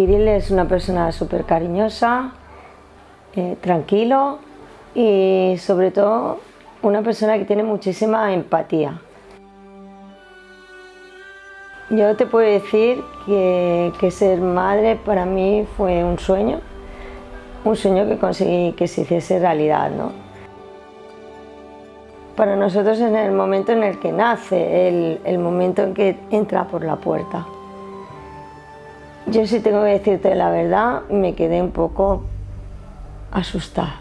Kirill es una persona súper cariñosa, eh, tranquilo y sobre todo una persona que tiene muchísima empatía. Yo te puedo decir que, ser madre para mí fue un sueño, un sueño que conseguí que se hiciese realidad. ¿no? Para nosotros es el momento en el que nace, el, el momento en que entra por la puerta. Yo sí tengo que decirte la verdad, me quedé un poco asustada.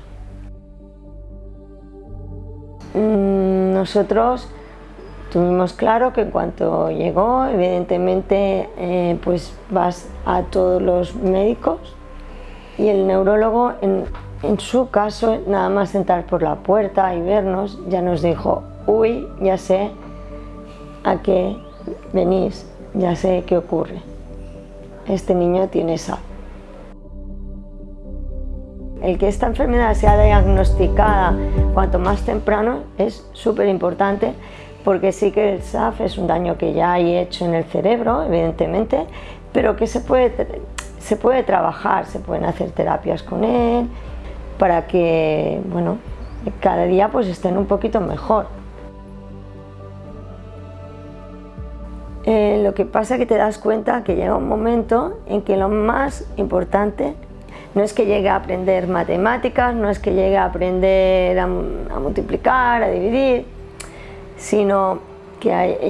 Mm, nosotros tuvimos claro que en cuanto llegó, evidentemente eh, pues vas a todos los médicos y el neurólogo en, en su caso, nada más entrar por la puerta y vernos, ya nos dijo, uy, ya sé a qué venís, ya sé qué ocurre este niño tiene SAP. El que esta enfermedad sea diagnosticada cuanto más temprano es súper importante porque sí que el SAF es un daño que ya hay hecho en el cerebro, evidentemente, pero que se puede, se puede trabajar, se pueden hacer terapias con él para que, bueno, cada día pues estén un poquito mejor. Eh, lo que pasa es que te das cuenta que llega un momento en que lo más importante no es que llegue a aprender matemáticas, no es que llegue a aprender a, multiplicar, a dividir, sino que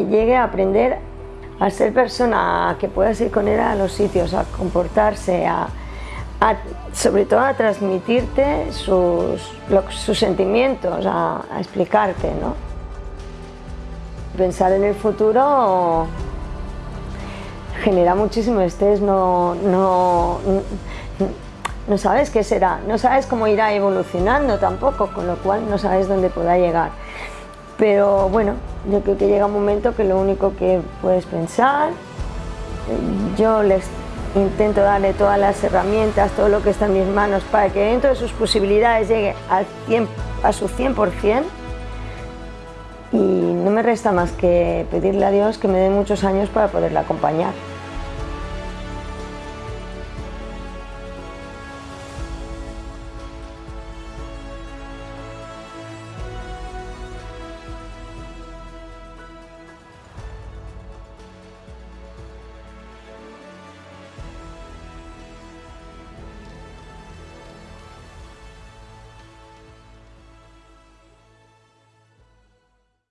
llegue a aprender a ser persona, que puedas ir con él a los sitios, a comportarse, a, sobre todo a transmitirte sus, sus sentimientos, a, a explicarte. ¿no? Pensar en el futuro genera muchísimo estrés, no, no, no sabes qué será, no sabes cómo irá evolucionando tampoco, con lo cual no sabes dónde podrá llegar. Pero bueno, yo creo que llega un momento que lo único que puedes pensar, yo les intento darle todas las herramientas, todo lo que está en mis manos para que dentro de sus posibilidades llegue al a su 100% y no me resta más que pedirle a Dios que me dé muchos años para poderla acompañar.